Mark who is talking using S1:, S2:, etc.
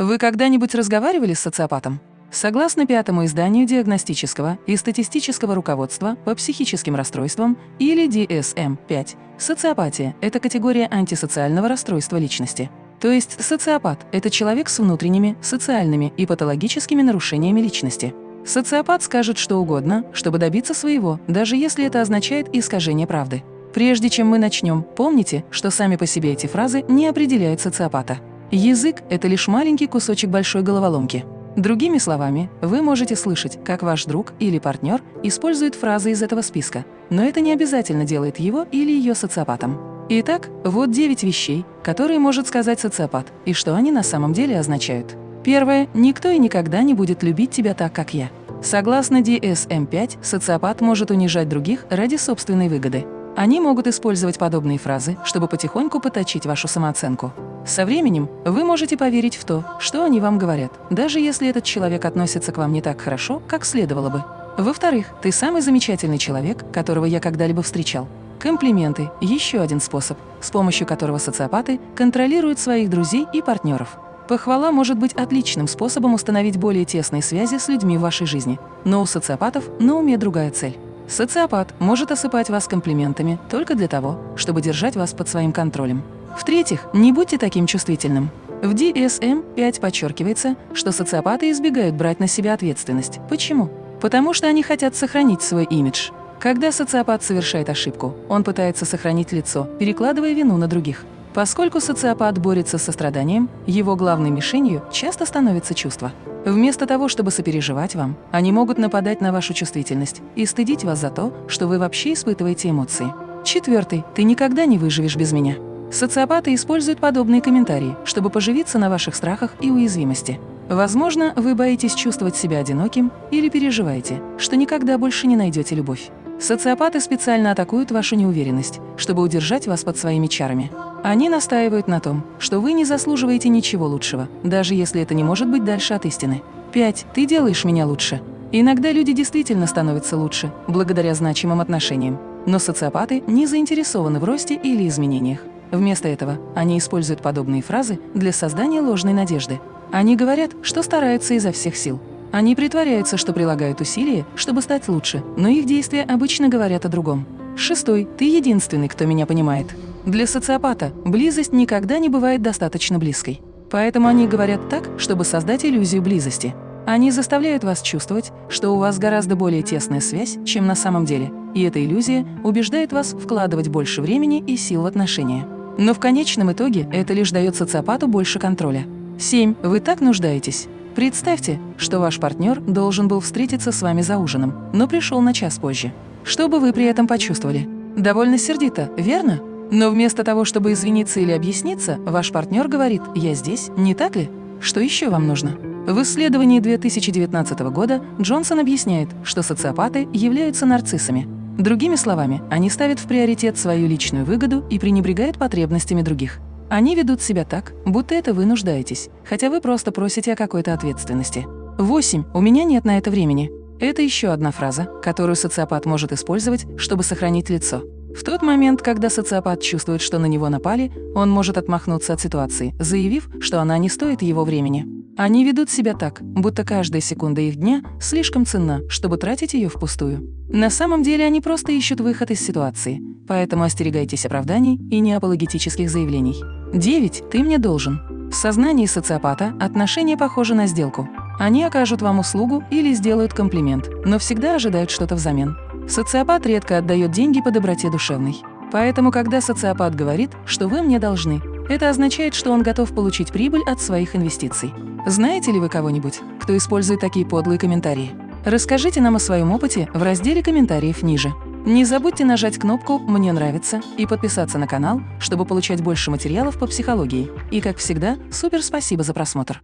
S1: Вы когда-нибудь разговаривали с социопатом? Согласно пятому изданию диагностического и статистического руководства по психическим расстройствам или DSM-5, социопатия – это категория антисоциального расстройства личности. То есть социопат – это человек с внутренними, социальными и патологическими нарушениями личности. Социопат скажет что угодно, чтобы добиться своего, даже если это означает искажение правды. Прежде чем мы начнем, помните, что сами по себе эти фразы не определяют социопата. Язык – это лишь маленький кусочек большой головоломки. Другими словами, вы можете слышать, как ваш друг или партнер использует фразы из этого списка, но это не обязательно делает его или ее социопатом. Итак, вот 9 вещей, которые может сказать социопат, и что они на самом деле означают. Первое. Никто и никогда не будет любить тебя так, как я. Согласно DSM-5, социопат может унижать других ради собственной выгоды. Они могут использовать подобные фразы, чтобы потихоньку поточить вашу самооценку. Со временем вы можете поверить в то, что они вам говорят, даже если этот человек относится к вам не так хорошо, как следовало бы. Во-вторых, ты самый замечательный человек, которого я когда-либо встречал. Комплименты – еще один способ, с помощью которого социопаты контролируют своих друзей и партнеров. Похвала может быть отличным способом установить более тесные связи с людьми в вашей жизни, но у социопатов на уме другая цель. Социопат может осыпать вас комплиментами только для того, чтобы держать вас под своим контролем. В-третьих, не будьте таким чувствительным. В DSM-5 подчеркивается, что социопаты избегают брать на себя ответственность. Почему? Потому что они хотят сохранить свой имидж. Когда социопат совершает ошибку, он пытается сохранить лицо, перекладывая вину на других. Поскольку социопат борется с состраданием, его главной мишенью часто становится чувство. Вместо того, чтобы сопереживать вам, они могут нападать на вашу чувствительность и стыдить вас за то, что вы вообще испытываете эмоции. Четвертый. Ты никогда не выживешь без меня. Социопаты используют подобные комментарии, чтобы поживиться на ваших страхах и уязвимости. Возможно, вы боитесь чувствовать себя одиноким или переживаете, что никогда больше не найдете любовь. Социопаты специально атакуют вашу неуверенность, чтобы удержать вас под своими чарами. Они настаивают на том, что вы не заслуживаете ничего лучшего, даже если это не может быть дальше от истины. 5. Ты делаешь меня лучше. Иногда люди действительно становятся лучше, благодаря значимым отношениям. Но социопаты не заинтересованы в росте или изменениях. Вместо этого они используют подобные фразы для создания ложной надежды. Они говорят, что стараются изо всех сил, они притворяются, что прилагают усилия, чтобы стать лучше, но их действия обычно говорят о другом. Шестой. Ты единственный, кто меня понимает. Для социопата близость никогда не бывает достаточно близкой. Поэтому они говорят так, чтобы создать иллюзию близости. Они заставляют вас чувствовать, что у вас гораздо более тесная связь, чем на самом деле, и эта иллюзия убеждает вас вкладывать больше времени и сил в отношения. Но в конечном итоге это лишь дает социопату больше контроля. 7. Вы так нуждаетесь. Представьте, что ваш партнер должен был встретиться с вами за ужином, но пришел на час позже. Что бы вы при этом почувствовали? Довольно сердито, верно? Но вместо того, чтобы извиниться или объясниться, ваш партнер говорит «я здесь», не так ли? Что еще вам нужно? В исследовании 2019 года Джонсон объясняет, что социопаты являются нарциссами. Другими словами, они ставят в приоритет свою личную выгоду и пренебрегают потребностями других. Они ведут себя так, будто это вы нуждаетесь, хотя вы просто просите о какой-то ответственности. 8. У меня нет на это времени. Это еще одна фраза, которую социопат может использовать, чтобы сохранить лицо. В тот момент, когда социопат чувствует, что на него напали, он может отмахнуться от ситуации, заявив, что она не стоит его времени. Они ведут себя так, будто каждая секунда их дня слишком ценна, чтобы тратить ее впустую. На самом деле они просто ищут выход из ситуации, поэтому остерегайтесь оправданий и неапологетических заявлений. 9. Ты мне должен. В сознании социопата отношения похожи на сделку. Они окажут вам услугу или сделают комплимент, но всегда ожидают что-то взамен. Социопат редко отдает деньги по доброте душевной. Поэтому, когда социопат говорит, что вы мне должны, это означает, что он готов получить прибыль от своих инвестиций. Знаете ли вы кого-нибудь, кто использует такие подлые комментарии? Расскажите нам о своем опыте в разделе комментариев ниже. Не забудьте нажать кнопку «Мне нравится» и подписаться на канал, чтобы получать больше материалов по психологии. И, как всегда, супер спасибо за просмотр!